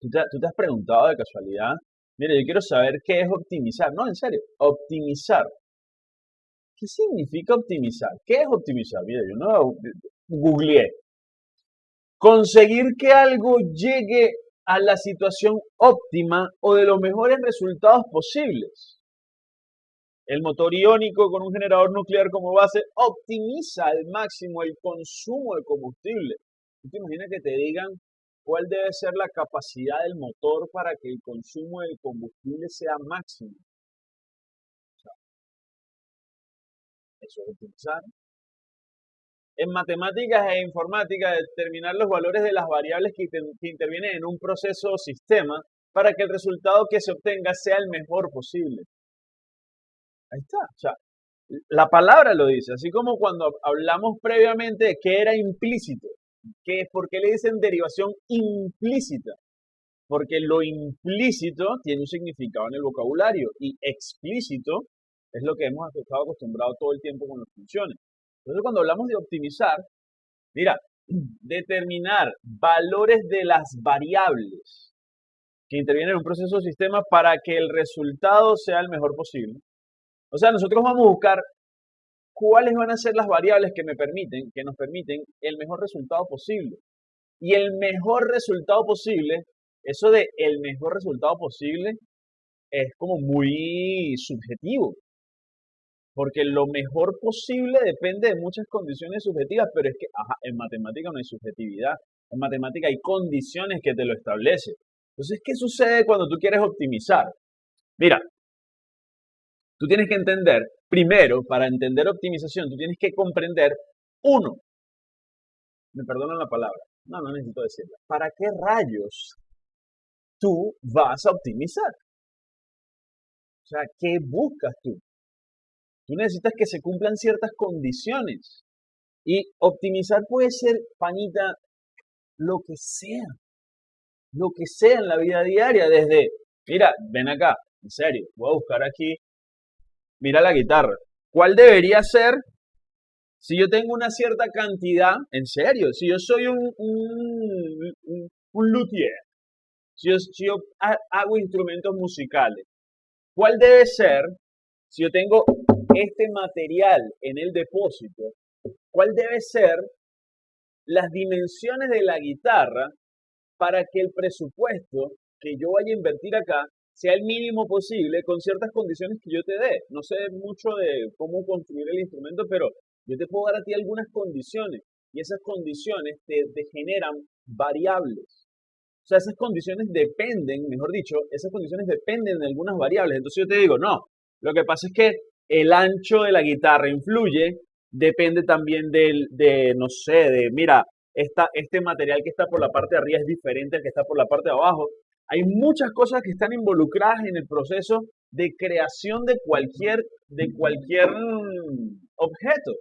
¿Tú te, has preguntado de casualidad? Mire, yo quiero saber qué es optimizar. No, en serio, optimizar. ¿Qué significa optimizar? ¿Qué es optimizar? Mire, yo no googleé. Conseguir que algo llegue a la situación óptima o de los mejores resultados posibles. El motor iónico con un generador nuclear como base optimiza al máximo el consumo de combustible. ¿Tú te imaginas que te digan cuál debe ser la capacidad del motor para que el consumo del combustible sea máximo? Eso es optimizar. En matemáticas e informática, determinar los valores de las variables que, que intervienen en un proceso o sistema para que el resultado que se obtenga sea el mejor posible. Ahí está. O sea, la palabra lo dice, así como cuando hablamos previamente de qué era implícito. Que, ¿Por qué le dicen derivación implícita? Porque lo implícito tiene un significado en el vocabulario y explícito es lo que hemos estado acostumbrados todo el tiempo con las funciones. Entonces, cuando hablamos de optimizar, mira, determinar valores de las variables que intervienen en un proceso o sistema para que el resultado sea el mejor posible. O sea, nosotros vamos a buscar cuáles van a ser las variables que me permiten, que nos permiten el mejor resultado posible. Y el mejor resultado posible, eso de el mejor resultado posible, es como muy subjetivo porque lo mejor posible depende de muchas condiciones subjetivas, pero es que en matemática no hay subjetividad, en matemática hay condiciones que te lo establecen. Entonces, ¿qué sucede cuando tú quieres optimizar? Mira, tú tienes que entender, primero, para entender optimización, tú tienes que comprender, uno, me perdonan la palabra, no, no necesito decirla, ¿para qué rayos tú vas a optimizar? O sea, ¿qué buscas tú? Tú necesitas que se cumplan ciertas condiciones. Y optimizar puede ser, panita, lo que sea. Lo que sea en la vida diaria. Desde, mira, ven acá, en serio, voy a buscar aquí. Mira la guitarra. ¿Cuál debería ser si yo tengo una cierta cantidad, en serio, si yo soy un, luthier, si yo, si yo hago instrumentos musicales, ¿cuál debe ser si yo tengo este material en el depósito, ¿cuál debe ser las dimensiones de la guitarra para que el presupuesto que yo vaya a invertir acá sea el mínimo posible con ciertas condiciones que yo te dé? No sé mucho de cómo construir el instrumento, pero yo te puedo dar a ti algunas condiciones y esas condiciones te, generan variables. O sea, esas condiciones dependen, mejor dicho, esas condiciones dependen de algunas variables. Entonces yo te digo, no, lo que pasa es que el ancho de la guitarra influye, depende también del, de, no sé, de, mira, esta, este material que está por la parte de arriba es diferente al que está por la parte de abajo. Hay muchas cosas que están involucradas en el proceso de creación de cualquier, de cualquier mm, objeto.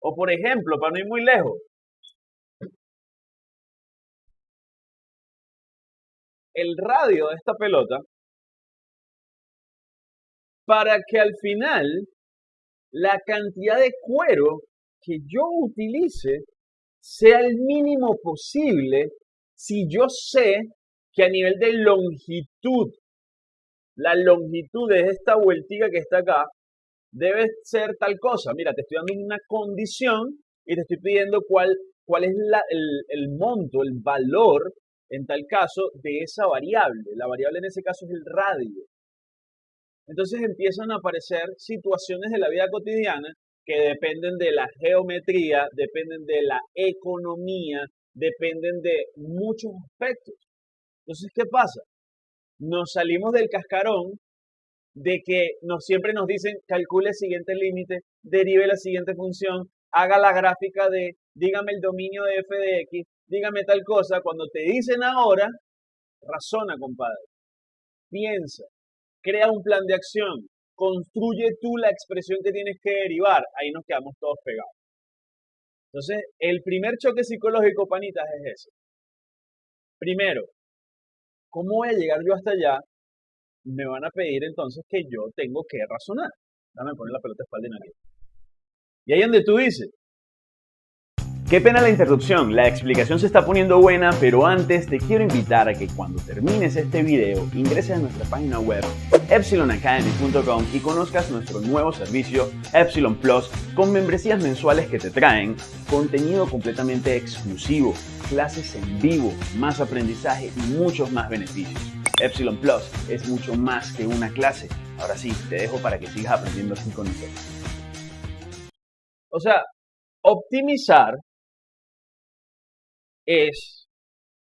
O por ejemplo, para no ir muy lejos, el radio de esta pelota para que al final la cantidad de cuero que yo utilice sea el mínimo posible si yo sé que a nivel de longitud, la longitud de esta vueltica que está acá debe ser tal cosa. Mira, te estoy dando una condición y te estoy pidiendo cuál, cuál es el, el monto, el valor, en tal caso, de esa variable. La variable en ese caso es el radio. Entonces empiezan a aparecer situaciones de la vida cotidiana que dependen de la geometría, dependen de la economía, dependen de muchos aspectos. Entonces, ¿qué pasa? Nos salimos del cascarón de que nos, siempre nos dicen calcule el siguiente límite, derive la siguiente función, haga la gráfica de, dígame el dominio de f de x, dígame tal cosa. Cuando te dicen ahora, razona, compadre. Piensa, crea un plan de acción, construye tú la expresión que tienes que derivar, ahí nos quedamos todos pegados. Entonces, el primer choque psicológico, panitas, es ese. Primero, ¿cómo voy a llegar yo hasta allá? Me van a pedir entonces que yo tengo que razonar. Dame poner la pelota espalda en aquí. Y ahí donde tú dices, Qué pena la interrupción, la explicación se está poniendo buena, pero antes te quiero invitar a que cuando termines este video ingreses a nuestra página web epsilonacademy.com y conozcas nuestro nuevo servicio Epsilon Plus con membresías mensuales que te traen contenido completamente exclusivo, clases en vivo, más aprendizaje y muchos más beneficios. Epsilon Plus es mucho más que una clase. Ahora sí, te dejo para que sigas aprendiendo así con nosotros. O sea, optimizar es,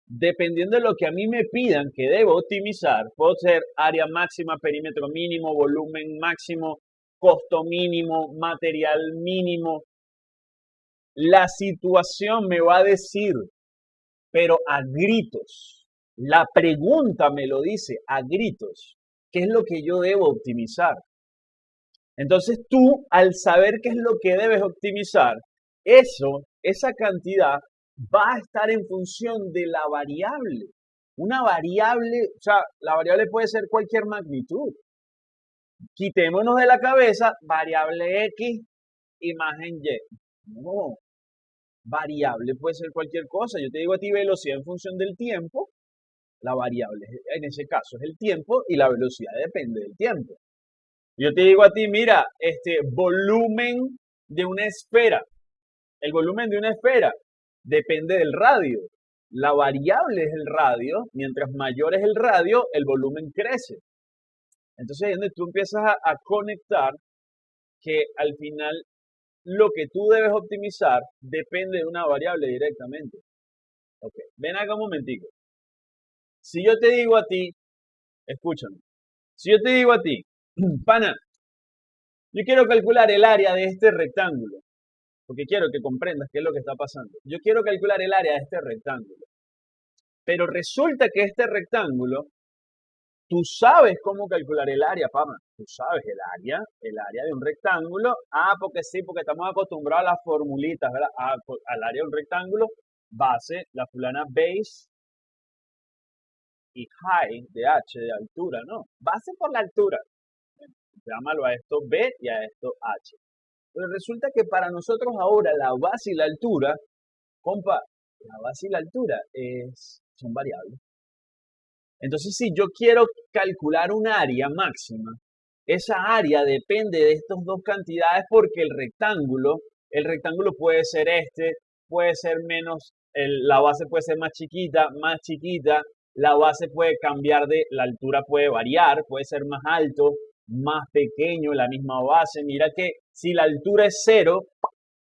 dependiendo de lo que a mí me pidan que debo optimizar, puedo ser área máxima, perímetro mínimo, volumen máximo, costo mínimo, material mínimo. La situación me va a decir, pero a gritos. La pregunta me lo dice a gritos. ¿Qué es lo que yo debo optimizar? Entonces tú, al saber qué es lo que debes optimizar, eso, esa cantidad va a estar en función de la variable. Una variable, o sea, la variable puede ser cualquier magnitud. Quitémonos de la cabeza variable X, imagen Y. No, variable puede ser cualquier cosa. Yo te digo a ti velocidad en función del tiempo. La variable en ese caso es el tiempo y la velocidad depende del tiempo. Yo te digo a ti, mira, este volumen de una esfera. El volumen de una esfera depende del radio. La variable es el radio, mientras mayor es el radio, el volumen crece. Entonces ahí es donde tú empiezas a, conectar que al final lo que tú debes optimizar depende de una variable directamente. Ok, ven acá un momentico. Si yo te digo a ti, escúchame, si yo te digo a ti, pana, yo quiero calcular el área de este rectángulo porque quiero que comprendas qué es lo que está pasando. Yo quiero calcular el área de este rectángulo. Pero resulta que este rectángulo, tú sabes cómo calcular el área, Pama. Tú sabes el área, el área de un rectángulo. Ah, porque sí, porque estamos acostumbrados a las formulitas, ¿verdad? al área de un rectángulo, base, la fulana base y high de h, de altura, ¿no? Base por la altura. Llámalo a esto b y a esto h. Pero resulta que para nosotros ahora la base y la altura, compa, la base y la altura son variables. Entonces, si yo quiero calcular un área máxima, esa área depende de estas dos cantidades porque el rectángulo, el rectángulo puede ser este, puede ser menos, la base puede ser más chiquita, más chiquita, la base puede cambiar de, la altura puede variar, puede ser más alto, más pequeño, la misma base. Mira que si la altura es cero,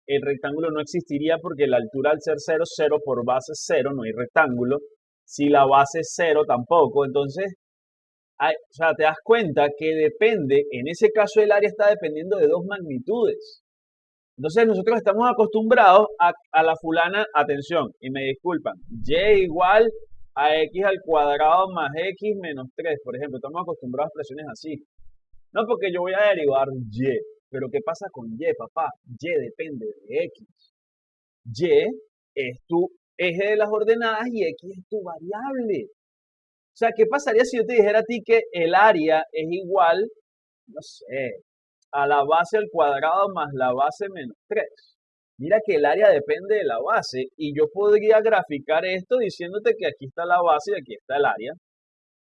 el rectángulo no existiría porque la altura al ser cero, cero por base es cero, no hay rectángulo. Si la base es cero, tampoco. Entonces, o sea, te das cuenta que depende, en ese caso el área está dependiendo de dos magnitudes. Entonces nosotros estamos acostumbrados a, a la fulana, atención, y me disculpan, y igual a x al cuadrado más x menos 3, por ejemplo, estamos acostumbrados a expresiones así. No porque yo voy a derivar y, pero ¿qué pasa con y, papá? Y depende de x. Y es tu eje de las ordenadas y x es tu variable. O sea, ¿qué pasaría si yo te dijera a ti que el área es igual, no sé, a la base al cuadrado más la base menos 3? Mira que el área depende de la base y yo podría graficar esto diciéndote que aquí está la base y aquí está el área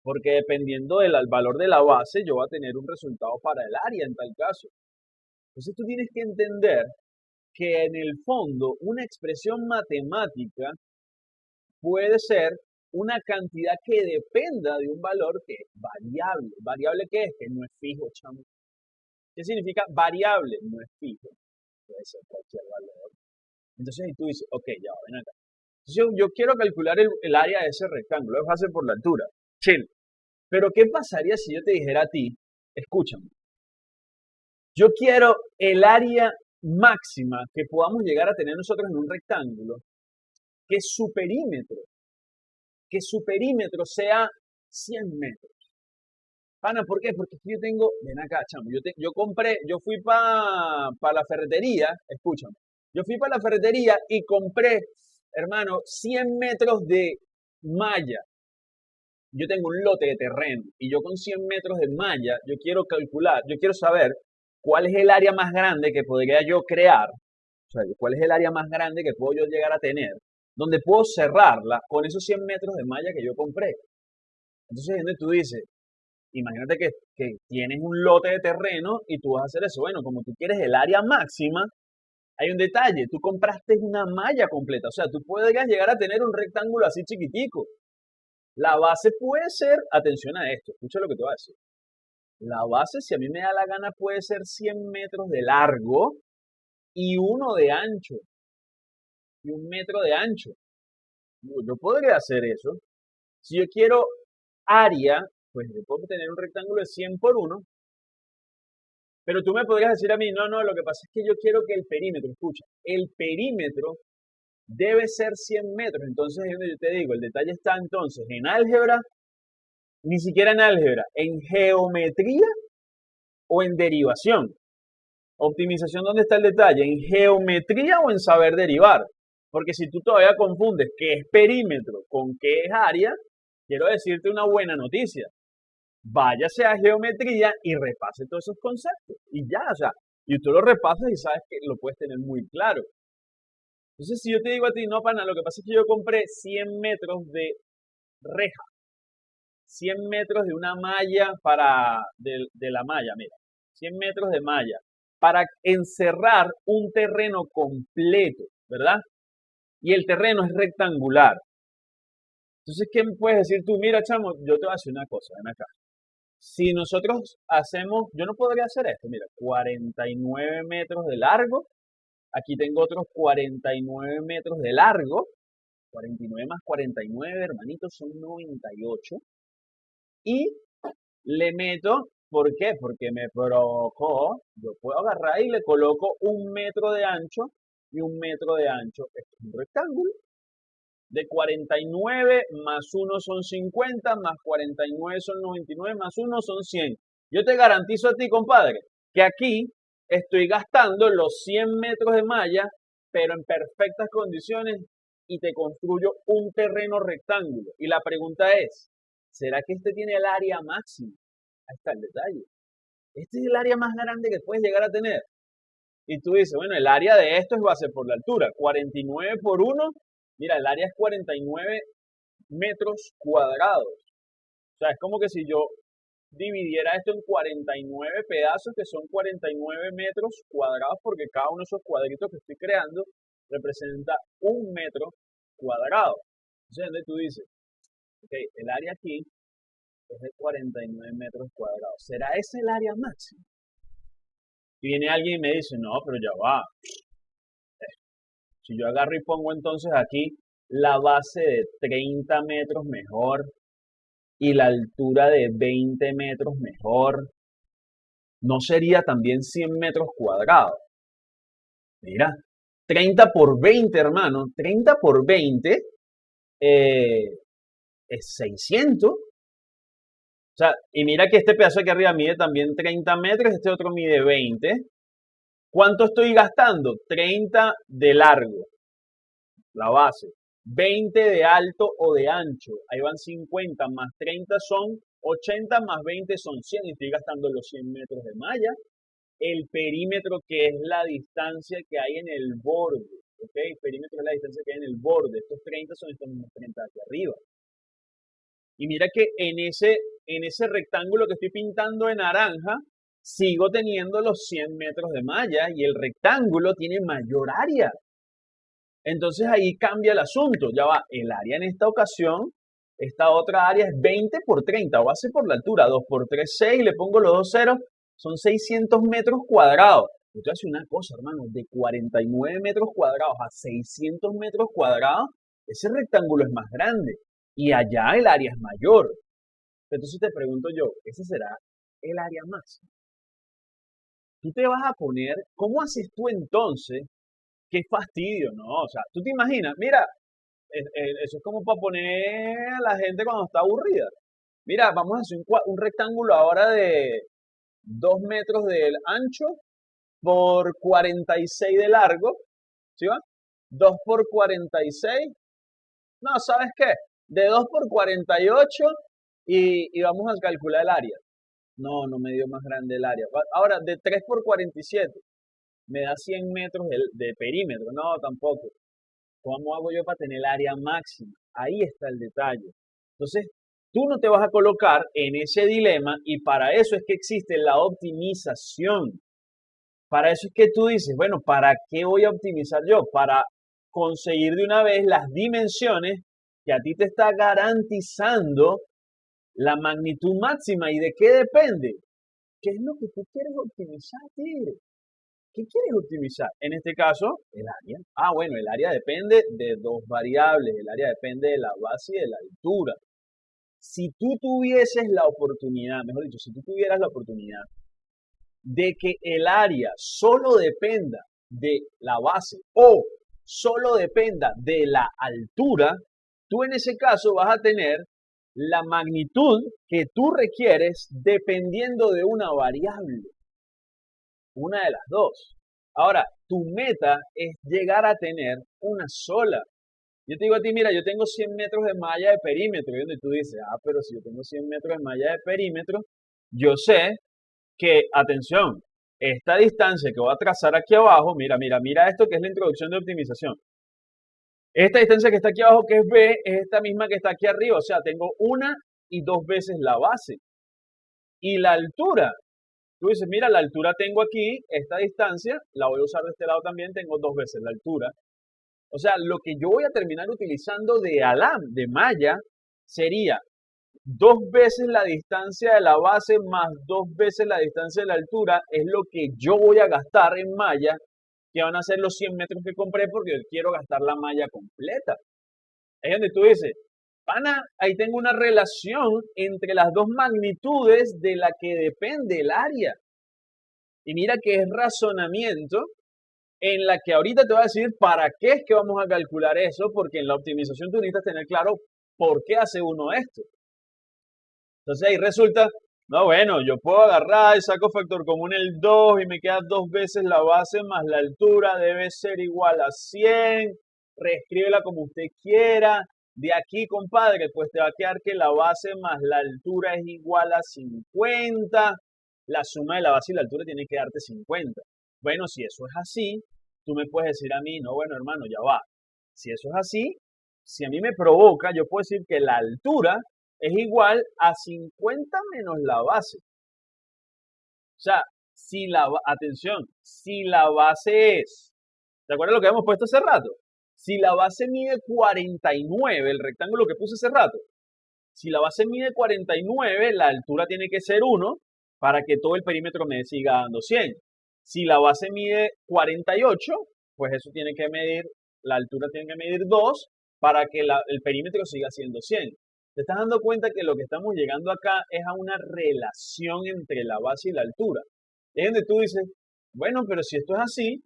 porque dependiendo del valor de la base, yo voy a tener un resultado para el área en tal caso. Entonces tú tienes que entender que en el fondo una expresión matemática puede ser una cantidad que dependa de un valor que es variable. ¿Variable qué es? Que no es fijo, chamo. ¿Qué significa variable? No es fijo. Puede ser cualquier valor. Entonces tú dices, ok, ya, ven acá. Entonces yo, quiero calcular el, el, área de ese rectángulo, es fácil por la altura chill. Pero ¿qué pasaría si yo te dijera a ti, escúchame, yo quiero el área máxima que podamos llegar a tener nosotros en un rectángulo, que su perímetro, que su perímetro sea 100 metros. Pana, ¿por qué? Porque yo tengo, ven acá, chamo, yo, yo compré, yo fui para pa la ferretería, escúchame, yo fui para la ferretería y compré, hermano, 100 metros de malla yo tengo un lote de terreno y yo con 100 metros de malla, yo quiero calcular, yo quiero saber cuál es el área más grande que podría yo crear o sea, cuál es el área más grande que puedo yo llegar a tener, donde puedo cerrarla con esos 100 metros de malla que yo compré. Entonces, tú dices, imagínate que, que tienes un lote de terreno y tú vas a hacer eso. Bueno, como tú quieres el área máxima, hay un detalle, tú compraste una malla completa, o sea, tú puedes llegar a tener un rectángulo así chiquitico. La base puede ser, atención a esto, escucha lo que te voy a decir. La base, si a mí me da la gana, puede ser 100 metros de largo y uno de ancho. Y un metro de ancho. Yo podría hacer eso. Si yo quiero área, pues yo puedo tener un rectángulo de 100 por 1. Pero tú me podrías decir a mí, no, no, lo que pasa es que yo quiero que el perímetro, escucha, el perímetro debe ser 100 metros. Entonces, yo te digo, el detalle está entonces en álgebra ni siquiera en álgebra, en geometría o en derivación. Optimización, ¿dónde está el detalle? ¿En geometría o en saber derivar? Porque si tú todavía confundes qué es perímetro con qué es área, quiero decirte una buena noticia. Váyase a geometría y repase todos esos conceptos. Y ya, o sea, y tú lo repasas y sabes que lo puedes tener muy claro. Entonces, si yo te digo a ti, no, pana, lo que pasa es que yo compré 100 metros de reja 100 metros de una malla para, de, la malla, mira, 100 metros de malla, para encerrar un terreno completo, ¿verdad? Y el terreno es rectangular. Entonces, ¿qué puedes decir tú? Mira, chamo, yo te voy a decir una cosa, ven acá. Si nosotros hacemos, yo no podría hacer esto, mira, 49 metros de largo, aquí tengo otros 49 metros de largo, 49 más 49, hermanitos, son 98 y le meto, ¿por qué? Porque me provocó, yo puedo agarrar y le coloco un metro de ancho y un metro de ancho. Esto es un rectángulo. De 49 más 1 son 50, más 49 son 99, más 1 son 100. Yo te garantizo a ti, compadre, que aquí estoy gastando los 100 metros de malla, pero en perfectas condiciones y te construyo un terreno rectángulo. Y la pregunta es, ¿Será que este tiene el área máxima? Ahí está el detalle. Este es el área más grande que puedes llegar a tener. Y tú dices, bueno, el área de esto es base por la altura. 49 por 1, mira, el área es 49 metros cuadrados. O sea, es como que si yo dividiera esto en 49 pedazos, que son 49 metros cuadrados, porque cada uno de esos cuadritos que estoy creando representa un metro cuadrado. Entonces, tú dices, Ok, el área aquí es de 49 metros cuadrados. ¿Será ese el área máxima? Y viene alguien y me dice, no, pero ya va. Eh, si yo agarro y pongo entonces aquí la base de 30 metros mejor y la altura de 20 metros mejor, ¿no sería también 100 metros cuadrados? Mira, 30 por 20, hermano, 30 por 20 eh, es 600. O sea, y mira que este pedazo aquí arriba mide también 30 metros, este otro mide 20. ¿Cuánto estoy gastando? 30 de largo, la base. 20 de alto o de ancho. Ahí van 50 más 30 son 80 más 20 son 100. Y estoy gastando los 100 metros de malla. El perímetro que es la distancia que hay en el borde. ¿Ok? El perímetro es la distancia que hay en el borde. Estos 30 son estos mismos 30 aquí arriba. Y mira que en ese, en ese rectángulo que estoy pintando en naranja, sigo teniendo los 100 metros de malla y el rectángulo tiene mayor área. Entonces ahí cambia el asunto. Ya va, el área en esta ocasión, esta otra área es 20 por 30, o base por la altura, 2 por 3, 6, le pongo los dos ceros, son 600 metros cuadrados. Yo hace una cosa, hermano, de 49 metros cuadrados a 600 metros cuadrados, ese rectángulo es más grande y allá el área es mayor. Entonces te pregunto yo, ¿ese será el área máxima? Tú te vas a poner, ¿cómo haces tú entonces? Qué fastidio, ¿no? O sea, tú te imaginas, mira, eso es como para poner a la gente cuando está aburrida. Mira, vamos a hacer un, rectángulo ahora de 2 metros de ancho por 46 de largo. ¿Sí va? 2 por 46. No, ¿sabes qué? De 2 por 48 y, y vamos a calcular el área. No, no me dio más grande el área. Ahora, de 3 por 47. me da 100 metros de, de perímetro. No, tampoco. ¿Cómo hago yo para tener el área máxima? Ahí está el detalle. Entonces, tú no te vas a colocar en ese dilema y para eso es que existe la optimización. Para eso es que tú dices, bueno, ¿para qué voy a optimizar yo? Para conseguir de una vez las dimensiones que a ti te está garantizando la magnitud máxima. ¿Y de qué depende? ¿Qué es lo que tú quieres optimizar, Tigre? ¿Qué quieres optimizar? En este caso, el área. Ah, bueno, el área depende de dos variables. El área depende de la base y de la altura. Si tú tuvieses la oportunidad, mejor dicho, si tú tuvieras la oportunidad de que el área solo dependa de la base o solo dependa de la altura, tú en ese caso vas a tener la magnitud que tú requieres dependiendo de una variable. Una de las dos. Ahora, tu meta es llegar a tener una sola. Yo te digo a ti, mira, yo tengo 100 metros de malla de perímetro. Y tú dices, ah, pero si yo tengo 100 metros de malla de perímetro, yo sé que, atención, esta distancia que voy a trazar aquí abajo, mira, mira, mira esto que es la introducción de optimización. Esta distancia que está aquí abajo, que es B, es esta misma que está aquí arriba. O sea, tengo una y dos veces la base. Y la altura, tú dices, mira, la altura tengo aquí, esta distancia, la voy a usar de este lado también, tengo dos veces la altura. O sea, lo que yo voy a terminar utilizando de alam, de malla, sería dos veces la distancia de la base más dos veces la distancia de la altura es lo que yo voy a gastar en malla, que van a ser los 100 metros que compré porque yo quiero gastar la malla completa. Es donde tú dices, pana, ahí tengo una relación entre las dos magnitudes de la que depende el área. Y mira que es razonamiento en la que ahorita te voy a decir para qué es que vamos a calcular eso, porque en la optimización tú necesitas tener claro por qué hace uno esto. Entonces ahí resulta, no, bueno, yo puedo agarrar y saco factor común el 2 y me queda dos veces la base más la altura, debe ser igual a 100, reescríbela como usted quiera. De aquí, compadre, pues te va a quedar que la base más la altura es igual a 50. La suma de la base y la altura tiene que darte 50. Bueno, si eso es así, tú me puedes decir a mí, no, bueno, hermano, ya va. Si eso es así, si a mí me provoca, yo puedo decir que la altura es igual a 50 menos la base. O sea, si la, atención, si la base es, ¿te acuerdas lo que habíamos puesto hace rato? Si la base mide 49, el rectángulo que puse hace rato, si la base mide 49, la altura tiene que ser 1 para que todo el perímetro me siga dando 100. Si la base mide 48, pues eso tiene que medir, la altura tiene que medir 2 para que el perímetro siga siendo 100. Te estás dando cuenta que lo que estamos llegando acá es a una relación entre la base y la altura. Es donde tú dices, bueno, pero si esto es así,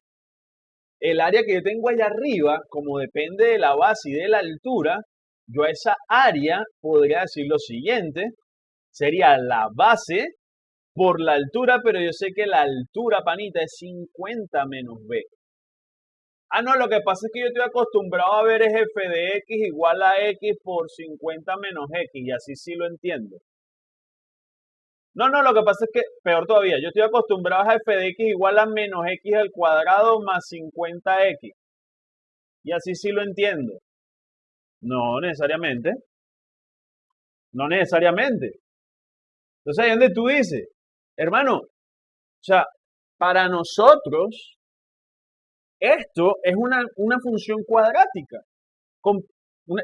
el área que yo tengo allá arriba, como depende de la base y de la altura, yo a esa área podría decir lo siguiente, sería la base por la altura, pero yo sé que la altura, panita, es 50 menos b. Ah, no, lo que pasa es que yo estoy acostumbrado a ver es f de x igual a x por 50 menos x, y así sí lo entiendo. No, no, lo que pasa es que, peor todavía, yo estoy acostumbrado a f de x igual a menos x al cuadrado más 50x. Y así sí lo entiendo. No necesariamente. No necesariamente. Entonces ahí donde tú dices, hermano, o sea, para nosotros, esto es una, función cuadrática. Con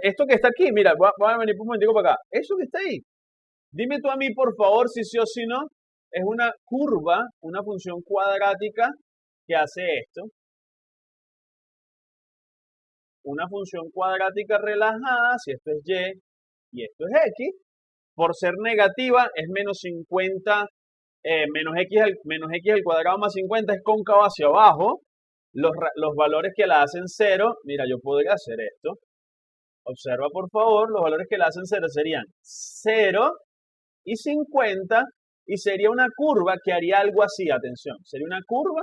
esto que está aquí, mira, voy a, venir un momentico para acá. Eso que está ahí, dime tú a mí, por favor, si sí o si no, es una curva, una función cuadrática que hace esto. Una función cuadrática relajada, si esto es y y esto es x, por ser negativa es menos 50, eh, menos, x al, menos x al cuadrado más 50 es cóncavo hacia abajo, los, valores que la hacen cero, mira, yo podría hacer esto. Observa por favor, los valores que la hacen cero serían 0 y 50 y sería una curva que haría algo así, atención, sería una curva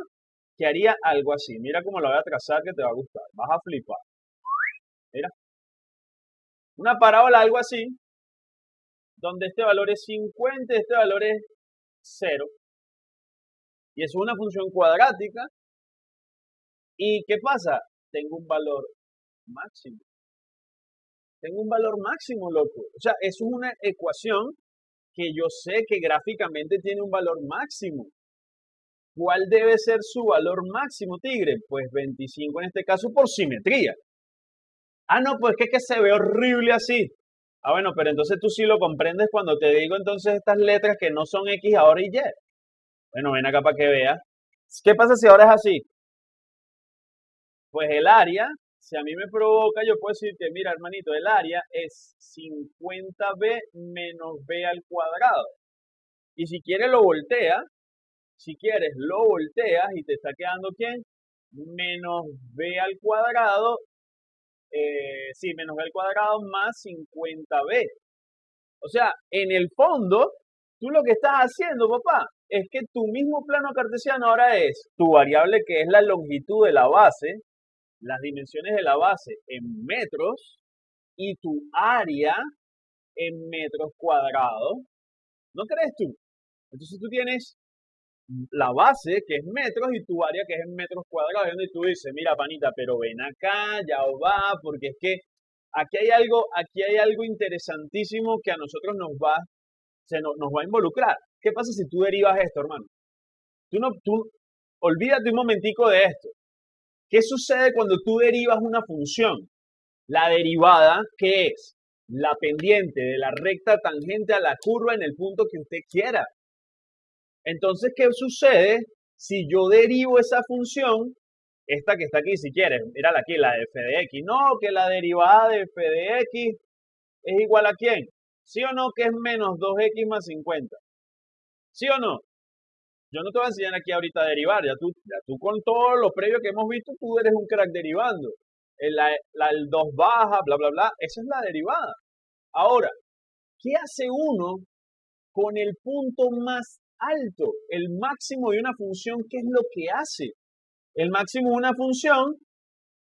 que haría algo así. Mira cómo la voy a trazar que te va a gustar, vas a flipar. Mira. Una parábola algo así, donde este valor es 50 y este valor es 0. Y es una función cuadrática ¿Y qué pasa? Tengo un valor máximo. Tengo un valor máximo, loco. O sea, es una ecuación que yo sé que gráficamente tiene un valor máximo. ¿Cuál debe ser su valor máximo, tigre? Pues 25 en este caso por simetría. Ah, no, pues que que se ve horrible así. Ah, bueno, pero entonces tú sí lo comprendes cuando te digo entonces estas letras que no son X ahora y Y. Bueno, ven acá para que veas. ¿Qué pasa si ahora es así? Pues el área, si a mí me provoca, yo puedo decir que, mira, hermanito, el área es 50b menos b al cuadrado. Y si quieres lo voltea, si quieres lo volteas y te está quedando ¿quién? Menos b al cuadrado, eh, sí, menos b al cuadrado más 50b. O sea, en el fondo, tú lo que estás haciendo, papá, es que tu mismo plano cartesiano ahora es tu variable que es la longitud de la base, las dimensiones de la base en metros y tu área en metros cuadrados. ¿No crees tú? Entonces tú tienes la base que es metros y tu área que es en metros cuadrados. Y tú dices, mira, panita, pero ven acá, ya va, porque es que aquí hay algo, aquí hay algo interesantísimo que a nosotros nos va, se nos, nos va a involucrar. ¿Qué pasa si tú derivas esto, hermano? Tú no, tú, olvídate un momentico de esto. ¿Qué sucede cuando tú derivas una función? La derivada, ¿qué es? La pendiente de la recta tangente a la curva en el punto que usted quiera. Entonces, ¿qué sucede si yo derivo esa función? Esta que está aquí, si quieres, mírala aquí, la de f de x. No, que la derivada de f de x es igual a quién? ¿Sí o no que es menos 2x más 50? ¿Sí o no? Yo no te voy a enseñar aquí ahorita a derivar, ya tú, ya tú con todo lo previo que hemos visto, tú eres un crack derivando. El, la, el 2 baja, bla, bla, bla, esa es la derivada. Ahora, ¿qué hace uno con el punto más alto? El máximo de una función, ¿qué es lo que hace? El máximo de una función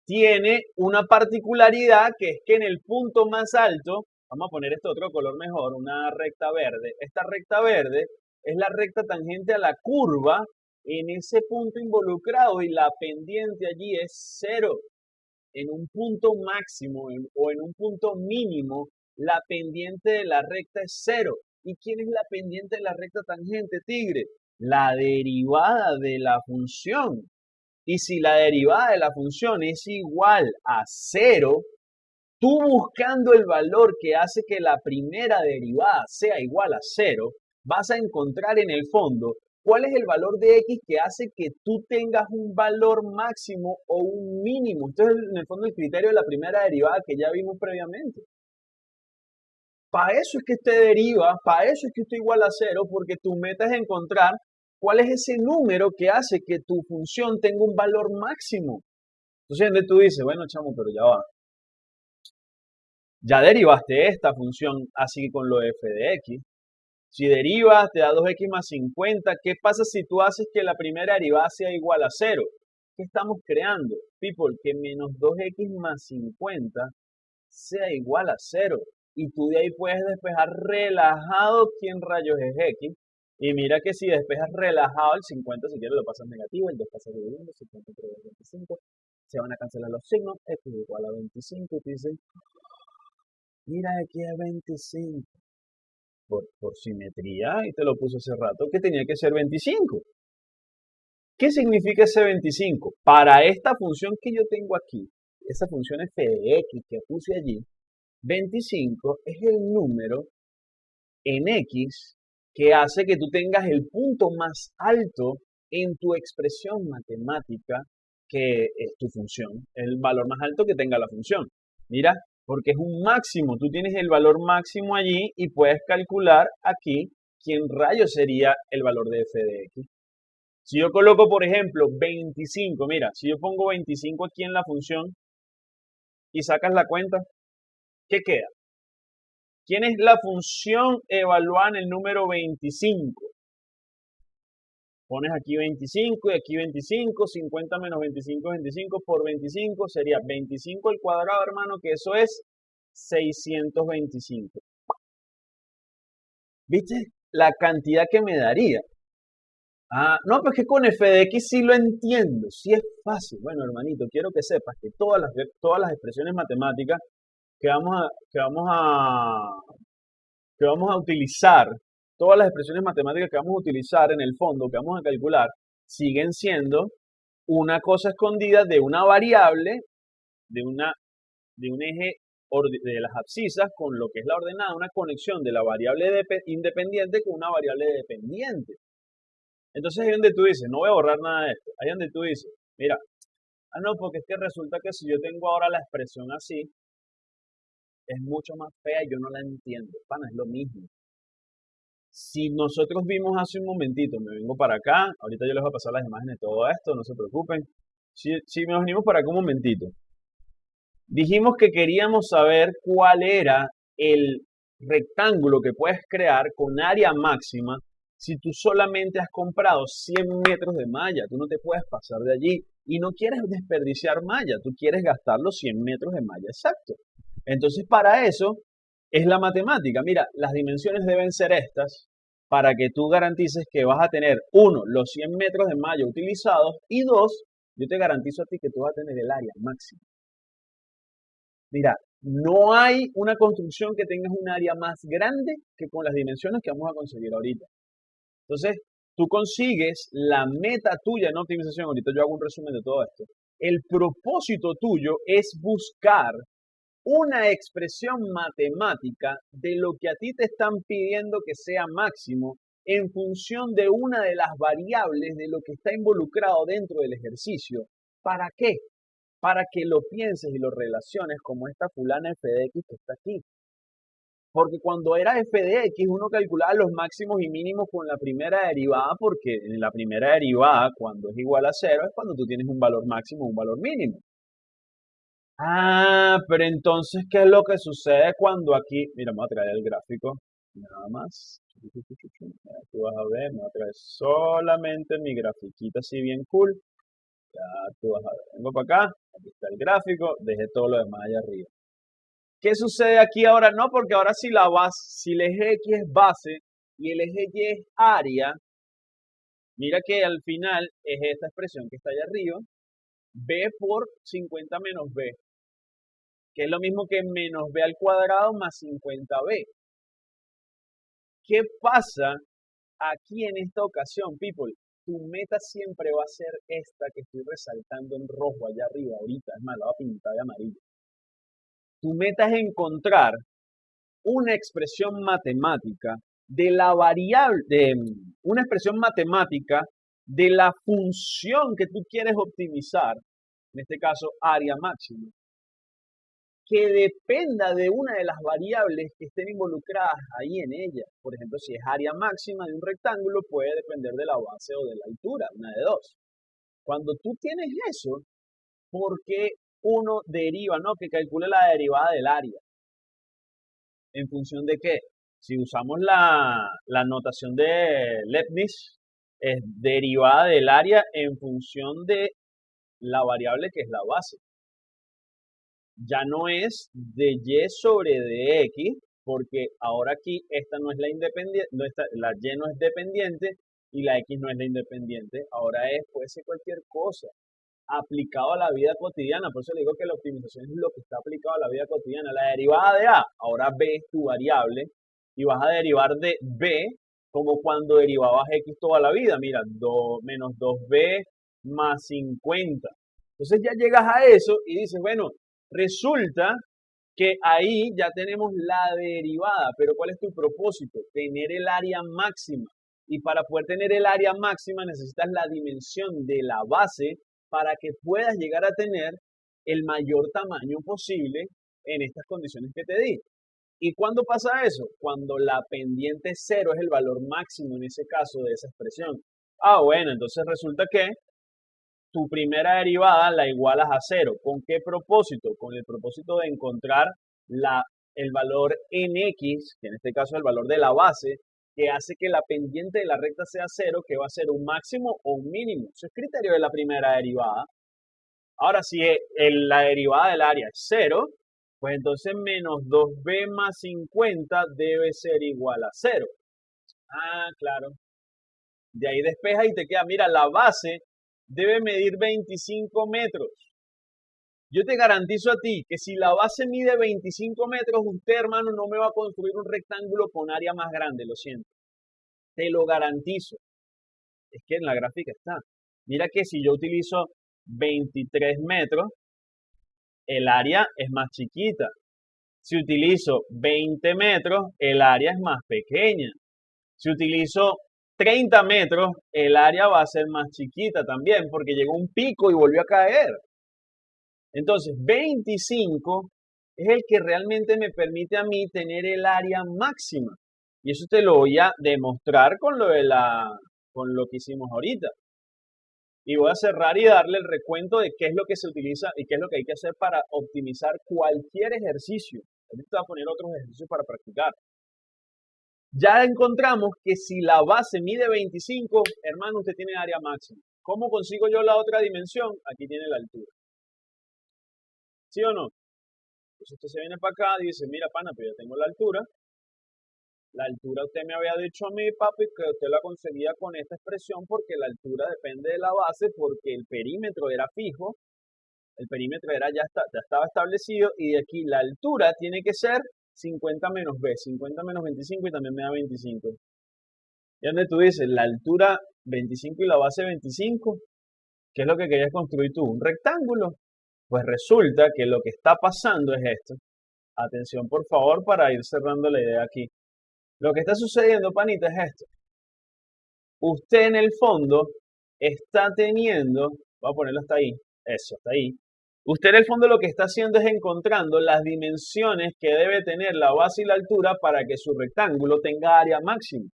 tiene una particularidad que es que en el punto más alto, vamos a poner este otro color mejor, una recta verde. Esta recta verde es la recta tangente a la curva en ese punto involucrado y la pendiente allí es cero. En un punto máximo o en un punto mínimo, la pendiente de la recta es cero. ¿Y quién es la pendiente de la recta tangente, tigre? La derivada de la función. Y si la derivada de la función es igual a cero, tú buscando el valor que hace que la primera derivada sea igual a cero, vas a encontrar en el fondo cuál es el valor de X que hace que tú tengas un valor máximo o un mínimo. Entonces, en el fondo, el criterio de la primera derivada que ya vimos previamente. Para eso es que usted deriva, para eso es que usted igual a cero, porque tu meta es encontrar cuál es ese número que hace que tu función tenga un valor máximo. Entonces, tú dices, bueno, chamo, pero ya va. Ya derivaste esta función así con lo f de x. Si derivas, te da 2x más 50. ¿Qué pasa si tú haces que la primera derivada sea igual a 0? ¿Qué estamos creando? People, que menos 2x más 50 sea igual a 0. Y tú de ahí puedes despejar relajado quién rayos es x. Y mira que si despejas relajado el 50, si quieres lo pasas negativo, el 2 pasa dividiendo, 50 entre 25. Se van a cancelar los signos, x es igual a 25. Y tú dices, mira aquí es 25 por, simetría, y te lo puse hace rato, que tenía que ser 25. ¿Qué significa ese 25? Para esta función que yo tengo aquí, esa función f de x que puse allí, 25 es el número en x que hace que tú tengas el punto más alto en tu expresión matemática que es tu función, el valor más alto que tenga la función. Mira, porque es un máximo. Tú tienes el valor máximo allí y puedes calcular aquí quién rayo sería el valor de f de x. Si yo coloco, por ejemplo, 25, mira, si yo pongo 25 aquí en la función y sacas la cuenta, ¿qué queda? ¿Quién es la función evaluada en el número 25? Pones aquí 25 y aquí 25, 50 menos 25 25 por 25 sería 25 al cuadrado, hermano, que eso es 625. ¿Viste? La cantidad que me daría. Ah, no, pues que con f de x sí lo entiendo, sí es fácil. Bueno, hermanito, quiero que sepas que todas las, todas las expresiones matemáticas que vamos a, que vamos a, que vamos a utilizar, todas las expresiones matemáticas que vamos a utilizar en el fondo, que vamos a calcular, siguen siendo una cosa escondida de una variable, de, una, de un eje de las abscisas con lo que es la ordenada, una conexión de la variable independiente con una variable dependiente. Entonces ahí donde tú dices, no voy a borrar nada de esto. Ahí donde tú dices, mira, ah no, porque es que resulta que si yo tengo ahora la expresión así, es mucho más fea y yo no la entiendo. Pana, es lo mismo. Si nosotros vimos hace un momentito, me vengo para acá, ahorita yo les voy a pasar las imágenes de todo esto, no se preocupen. Si, si nos venimos para acá un momentito, dijimos que queríamos saber cuál era el rectángulo que puedes crear con área máxima si tú solamente has comprado 100 metros de malla, tú no te puedes pasar de allí y no quieres desperdiciar malla, tú quieres gastar los 100 metros de malla, exacto. Entonces, para eso es la matemática. Mira, las dimensiones deben ser estas para que tú garantices que vas a tener, uno, los 100 metros de malla utilizados y dos, yo te garantizo a ti que tú vas a tener el área máxima. Mira, no hay una construcción que tenga un área más grande que con las dimensiones que vamos a conseguir ahorita. Entonces, tú consigues la meta tuya en optimización. Ahorita yo hago un resumen de todo esto. El propósito tuyo es buscar una expresión matemática de lo que a ti te están pidiendo que sea máximo en función de una de las variables de lo que está involucrado dentro del ejercicio. ¿Para qué? Para que lo pienses y lo relaciones como esta fulana f de x que está aquí. Porque cuando era f de x uno calculaba los máximos y mínimos con la primera derivada, porque en la primera derivada, cuando es igual a cero, es cuando tú tienes un valor máximo un valor mínimo. Ah, pero entonces, ¿qué es lo que sucede cuando aquí, mira, me voy a traer el gráfico, nada más. Aquí vas a ver, me voy a traer solamente mi grafiquita así bien cool. Ya tú vas a ver, vengo para acá, aquí está el gráfico, dejé todo lo demás allá arriba. ¿Qué sucede aquí ahora? No, porque ahora si la base, si el eje X es base y el eje Y es área, mira que al final es esta expresión que está allá arriba, B por 50 menos B, que es lo mismo que menos B al cuadrado más 50B. ¿Qué pasa aquí en esta ocasión, people? Tu meta siempre va a ser esta que estoy resaltando en rojo allá arriba ahorita, es más, la voy a pintar de amarillo. Tu meta es encontrar una expresión matemática de la variable, de una expresión matemática de la función que tú quieres optimizar, en este caso área máxima, que dependa de una de las variables que estén involucradas ahí en ella. Por ejemplo, si es área máxima de un rectángulo, puede depender de la base o de la altura, una de dos. Cuando tú tienes eso, ¿por qué uno deriva, ¿no? Que calcule la derivada del área. ¿En función de qué? Si usamos la, la notación de Leibniz, es derivada del área en función de la variable que es la base. Ya no es de y sobre de x, porque ahora aquí esta no es la independiente, no la y no es dependiente y la x no es la independiente. Ahora es, puede ser cualquier cosa aplicado a la vida cotidiana. Por eso le digo que la optimización es lo que está aplicado a la vida cotidiana. La derivada de A, ahora B es tu variable y vas a derivar de B como cuando derivabas X toda la vida. Mira, 2, menos 2B más 50. Entonces ya llegas a eso y dices, bueno, resulta que ahí ya tenemos la derivada, pero ¿cuál es tu propósito? Tener el área máxima. Y para poder tener el área máxima necesitas la dimensión de la base para que puedas llegar a tener el mayor tamaño posible en estas condiciones que te di. ¿Y cuándo pasa eso? Cuando la pendiente cero es el valor máximo en ese caso de esa expresión. Ah, bueno, entonces resulta que tu primera derivada la igualas a cero. ¿Con qué propósito? Con el propósito de encontrar la, el valor en x, que en este caso es el valor de la base, que hace que la pendiente de la recta sea cero, que va a ser un máximo o un mínimo. Eso es criterio de la primera derivada. Ahora, si la derivada del área es cero, pues entonces menos 2b más 50 debe ser igual a cero. Ah, claro. De ahí despeja y te queda, mira, la base debe medir 25 metros. Yo te garantizo a ti que si la base mide 25 metros, usted, hermano, no me va a construir un rectángulo con área más grande, lo siento. Te lo garantizo. Es que en la gráfica está. Mira que si yo utilizo 23 metros, el área es más chiquita. Si utilizo 20 metros, el área es más pequeña. Si utilizo 30 metros, el área va a ser más chiquita también, porque llegó un pico y volvió a caer. Entonces, 25 es el que realmente me permite a mí tener el área máxima. Y eso te lo voy a demostrar con lo, de la, con lo que hicimos ahorita. Y voy a cerrar y darle el recuento de qué es lo que se utiliza y qué es lo que hay que hacer para optimizar cualquier ejercicio. Ahorita voy a poner otros ejercicios para practicar. Ya encontramos que si la base mide 25, hermano, usted tiene área máxima. ¿Cómo consigo yo la otra dimensión? Aquí tiene la altura. ¿Sí o no? Entonces usted se viene para acá y dice, mira, pana, pero yo tengo la altura. La altura usted me había dicho a mí, papi, que usted la conseguía con esta expresión porque la altura depende de la base, porque el perímetro era fijo, el perímetro era ya, ya estaba establecido y de aquí la altura tiene que ser 50 menos b, 50 menos 25 y también me da 25. Y donde tú dices, la altura 25 y la base 25, ¿qué es lo que querías construir tú? ¿Un rectángulo? Pues resulta que lo que está pasando es esto. Atención, por favor, para ir cerrando la idea aquí. Lo que está sucediendo, panita, es esto. Usted en el fondo está teniendo, voy a ponerlo hasta ahí, eso, hasta ahí. Usted en el fondo lo que está haciendo es encontrando las dimensiones que debe tener la base y la altura para que su rectángulo tenga área máxima.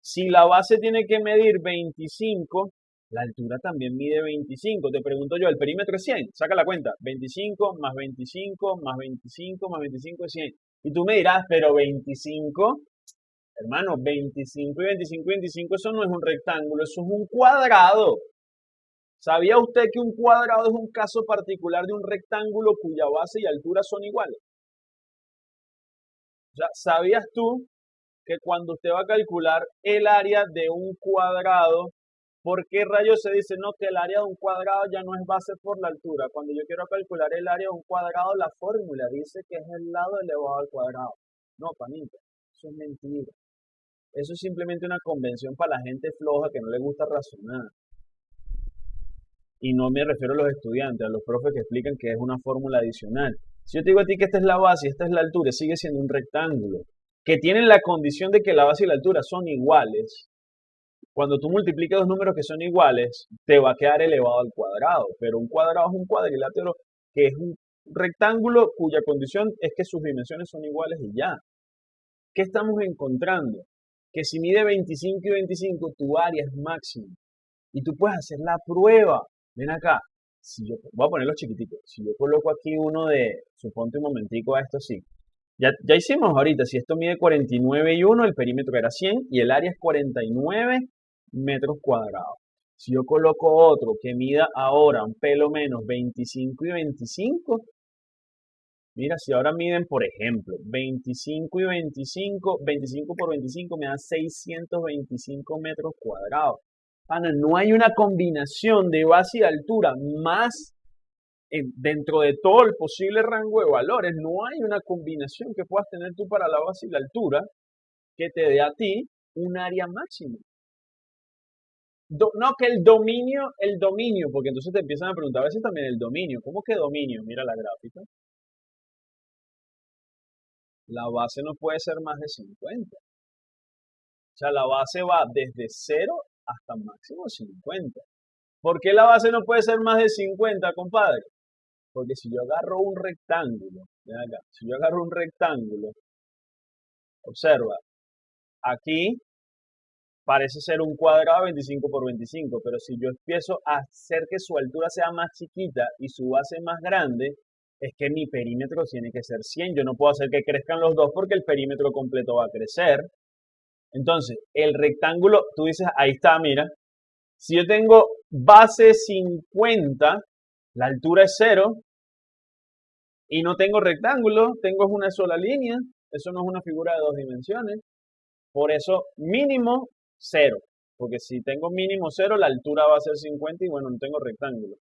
Si la base tiene que medir 25, la altura también mide 25. Te pregunto yo, el perímetro es 100. Saca la cuenta. 25 más 25 más 25 más 25 es 100. Y tú me dirás, pero 25 Hermano, 25 y 25 y 25, eso no es un rectángulo, eso es un cuadrado. ¿Sabía usted que un cuadrado es un caso particular de un rectángulo cuya base y altura son iguales? ¿Sabías tú que cuando usted va a calcular el área de un cuadrado, ¿por qué rayos se dice no que el área de un cuadrado ya no es base por la altura? Cuando yo quiero calcular el área de un cuadrado, la fórmula dice que es el lado elevado al cuadrado. No, panita, eso es mentira. Eso es simplemente una convención para la gente floja que no le gusta razonar. Y no me refiero a los estudiantes, a los profes que explican que es una fórmula adicional. Si yo te digo a ti que esta es la base y esta es la altura, sigue siendo un rectángulo, que tiene la condición de que la base y la altura son iguales. Cuando tú multiplicas dos números que son iguales, te va a quedar elevado al cuadrado, pero un cuadrado es un cuadrilátero que es un rectángulo cuya condición es que sus dimensiones son iguales y ya. ¿Qué estamos encontrando? Que si mide 25 y 25, tu área es máxima. Y tú puedes hacer la prueba. Ven acá. Si yo, voy a ponerlo chiquitico. Si yo coloco aquí uno de, suponte un momentico a esto sí. Ya, ya hicimos ahorita, si esto mide 49 y 1, el perímetro era 100 y el área es 49 metros cuadrados. Si yo coloco otro que mida ahora un pelo menos 25 y 25, Mira, si ahora miden, por ejemplo, 25 y 25, 25 por 25 me da 625 metros cuadrados. Ana, no hay una combinación de base y altura más dentro de todo el posible rango de valores. No hay una combinación que puedas tener tú para la base y la altura que te dé a ti un área máxima. no, que el dominio, el dominio, porque entonces te empiezan a preguntar a veces también el dominio. ¿Cómo que dominio? Mira la gráfica la base no puede ser más de 50. O sea, la base va desde 0 hasta máximo 50. ¿Por qué la base no puede ser más de 50, compadre? Porque si yo agarro un rectángulo, acá, si yo agarro un rectángulo, observa, aquí parece ser un cuadrado 25 por 25, pero si yo empiezo a hacer que su altura sea más chiquita y su base más grande, es que mi perímetro tiene que ser 100. Yo no puedo hacer que crezcan los dos porque el perímetro completo va a crecer. Entonces, el rectángulo, tú dices, ahí está, mira. Si yo tengo base 50, la altura es 0, y no tengo rectángulo, tengo una sola línea. Eso no es una figura de dos dimensiones. Por eso, mínimo 0. porque si tengo mínimo 0, la altura va a ser 50 y bueno, no tengo rectángulo.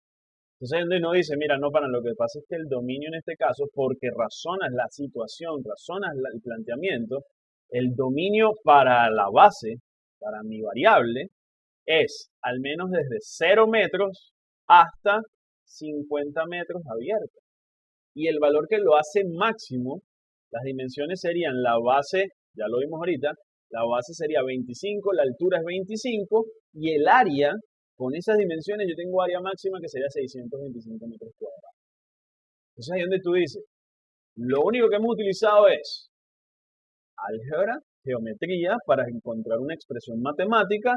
Entonces no dice, mira, no, para lo que pasa es que el dominio en este caso, porque razonas la situación, razonas el planteamiento, el dominio para la base, para mi variable, es al menos desde 0 metros hasta 50 metros abierta. Y el valor que lo hace máximo, las dimensiones serían la base, ya lo vimos ahorita, la base sería 25, la altura es 25 y el área con esas dimensiones yo tengo área máxima que sería 625 metros cuadrados. Entonces ahí donde tú dices, lo único que hemos utilizado es álgebra, geometría para encontrar una expresión matemática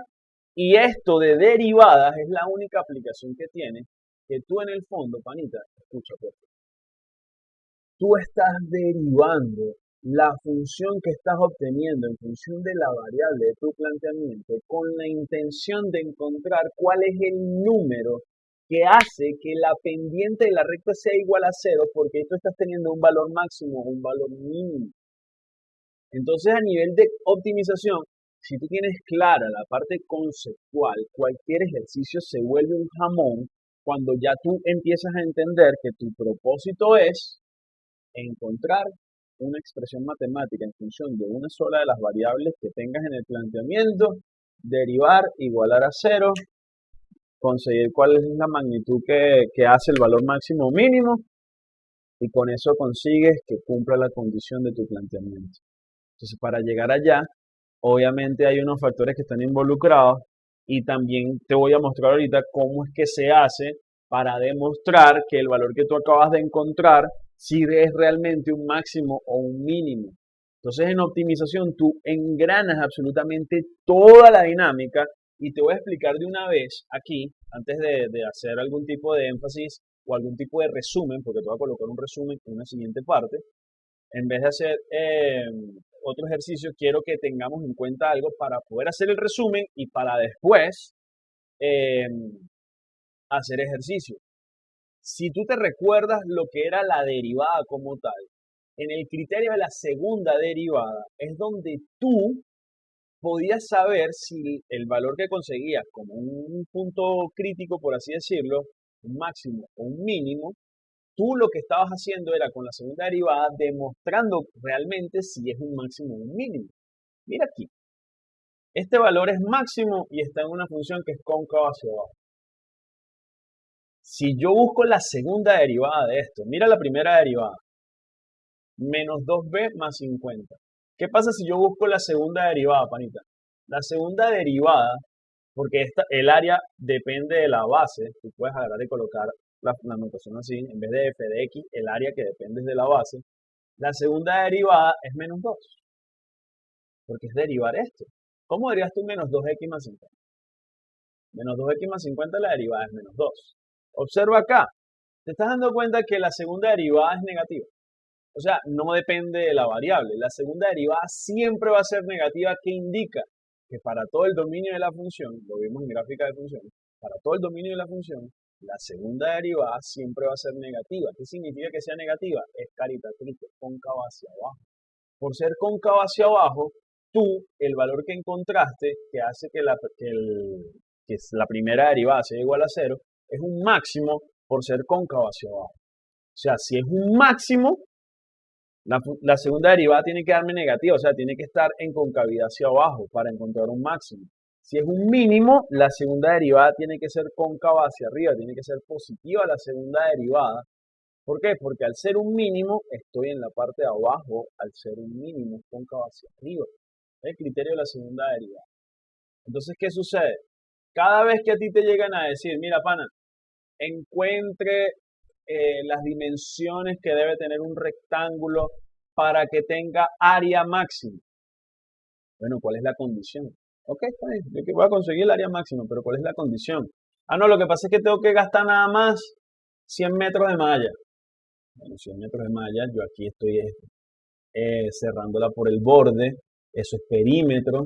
y esto de derivadas es la única aplicación que tiene que tú en el fondo, panita, escucha, pues, tú estás derivando la función que estás obteniendo en función de la variable de tu planteamiento con la intención de encontrar cuál es el número que hace que la pendiente de la recta sea igual a cero porque tú estás teniendo un valor máximo o un valor mínimo. Entonces a nivel de optimización, si tú tienes clara la parte conceptual, cualquier ejercicio se vuelve un jamón cuando ya tú empiezas a entender que tu propósito es encontrar una expresión matemática en función de una sola de las variables que tengas en el planteamiento, derivar, igualar a cero, conseguir cuál es la magnitud que, que hace el valor máximo o mínimo y con eso consigues que cumpla la condición de tu planteamiento. Entonces, para llegar allá, obviamente hay unos factores que están involucrados y también te voy a mostrar ahorita cómo es que se hace para demostrar que el valor que tú acabas de encontrar si es realmente un máximo o un mínimo. Entonces en optimización tú engranas absolutamente toda la dinámica y te voy a explicar de una vez aquí, antes de, hacer algún tipo de énfasis o algún tipo de resumen, porque te voy a colocar un resumen en una siguiente parte, en vez de hacer em, otro ejercicio, quiero que tengamos en cuenta algo para poder hacer el resumen y para después em, hacer ejercicio. Si tú te recuerdas lo que era la derivada como tal, en el criterio de la segunda derivada es donde tú podías saber si el valor que conseguías como un punto crítico, por así decirlo, un máximo o un mínimo, tú lo que estabas haciendo era con la segunda derivada demostrando realmente si es un máximo o un mínimo. Mira aquí. Este valor es máximo y está en una función que es cóncava hacia abajo. Si yo busco la segunda derivada de esto, mira la primera derivada, menos 2b más 50. ¿Qué pasa si yo busco la segunda derivada, panita? La segunda derivada, porque esta, el área depende de la base, tú puedes agarrar y colocar la, notación así, en vez de f de x, el área que depende de la base, la segunda derivada es menos 2, porque es derivar esto. ¿Cómo dirías tú menos 2x más 50? Menos 2x más 50 la derivada es menos 2. Observa acá, te estás dando cuenta que la segunda derivada es negativa. O sea, no depende de la variable. La segunda derivada siempre va a ser negativa, que indica que para todo el dominio de la función, lo vimos en gráfica de funciones, para todo el dominio de la función, la segunda derivada siempre va a ser negativa. ¿Qué significa que sea negativa? Es caritatriz, cóncava hacia abajo. Por ser cóncava hacia abajo, tú, el valor que encontraste, que hace que la, que que la primera derivada sea igual a cero, es un máximo por ser cóncavo hacia abajo. O sea, si es un máximo, la, segunda derivada tiene que darme negativa, o sea, tiene que estar en concavidad hacia abajo para encontrar un máximo. Si es un mínimo, la segunda derivada tiene que ser cóncava hacia arriba, tiene que ser positiva la segunda derivada. ¿Por qué? Porque al ser un mínimo, estoy en la parte de abajo, al ser un mínimo, cóncava hacia arriba. Es el criterio de la segunda derivada. Entonces, ¿qué sucede? Cada vez que a ti te llegan a decir, mira, pana, encuentre eh, las dimensiones que debe tener un rectángulo para que tenga área máxima. Bueno, ¿cuál es la condición? Ok, está yo que voy a conseguir el área máxima, pero ¿cuál es la condición? Ah, no, lo que pasa es que tengo que gastar nada más 100 metros de malla. Bueno, 100 metros de malla, yo aquí estoy eh, cerrándola por el borde, eso es perímetro,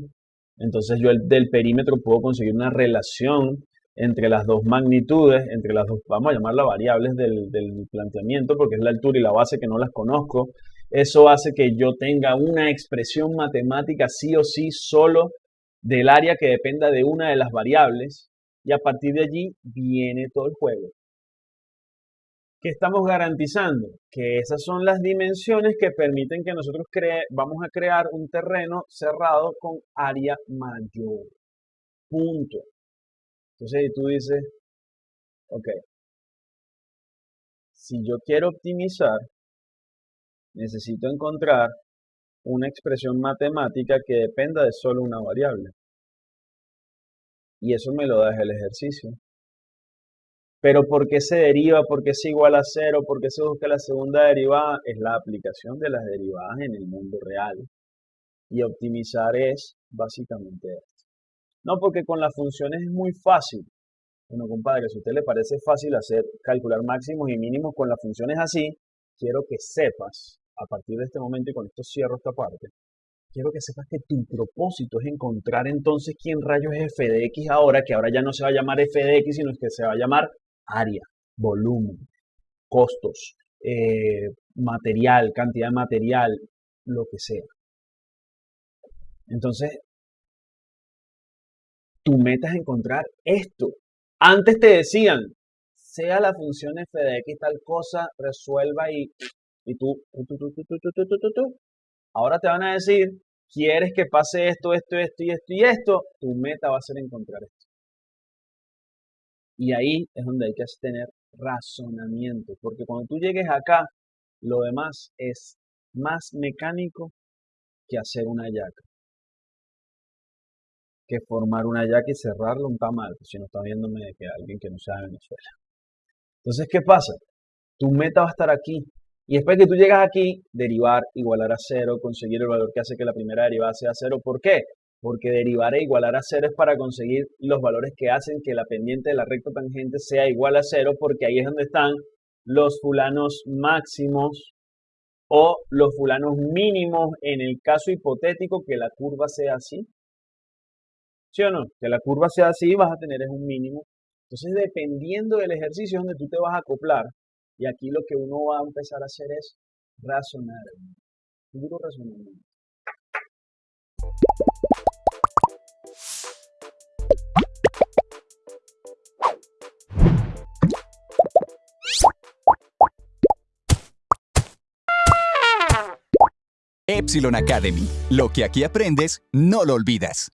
entonces yo del perímetro puedo conseguir una relación entre las dos magnitudes, entre las dos, vamos a llamarlas variables del, del, planteamiento, porque es la altura y la base que no las conozco. Eso hace que yo tenga una expresión matemática sí o sí solo del área que dependa de una de las variables y a partir de allí viene todo el juego. ¿Qué estamos garantizando? Que esas son las dimensiones que permiten que nosotros vamos a crear un terreno cerrado con área mayor. Punto. Entonces tú dices, ok, si yo quiero optimizar, necesito encontrar una expresión matemática que dependa de solo una variable. Y eso me lo da el ejercicio. Pero ¿por qué se deriva? ¿Por qué es igual a cero? ¿Por qué se busca la segunda derivada? Es la aplicación de las derivadas en el mundo real. Y optimizar es básicamente esto. No, porque con las funciones es muy fácil. Bueno, compadre, si a usted le parece fácil hacer calcular máximos y mínimos con las funciones así, quiero que sepas, a partir de este momento y con esto cierro esta parte, quiero que sepas que tu propósito es encontrar entonces quién rayos es f de x ahora, que ahora ya no se va a llamar f de x, sino que se va a llamar área, volumen, costos, eh, material, cantidad de material, lo que sea. Entonces, tu meta es encontrar esto. Antes te decían, sea la función f de x tal cosa, resuelva y, y tú, tú, tú, Ahora te van a decir, quieres que pase esto, esto, esto y esto y esto, tu meta va a ser encontrar esto. Y ahí es donde hay que tener razonamiento, porque cuando tú llegues acá, lo demás es más mecánico que hacer una yaca. Que formar una yaca y cerrarlo un tamal, si no está viéndome de que alguien que no sea de Venezuela. Entonces, ¿qué pasa? Tu meta va a estar aquí. Y después que tú llegas aquí, derivar, igualar a cero, conseguir el valor que hace que la primera derivada sea cero. ¿Por qué? Porque derivar e igualar a cero es para conseguir los valores que hacen que la pendiente de la recta tangente sea igual a cero, porque ahí es donde están los fulanos máximos o los fulanos mínimos en el caso hipotético que la curva sea así. ¿Sí o no? Que la curva sea así, vas a tener es un mínimo. Entonces, dependiendo del ejercicio donde tú te vas a acoplar, y aquí lo que uno va a empezar a hacer es razonar, puro razonamiento. Epsilon Academy. Lo que aquí aprendes, no lo olvidas.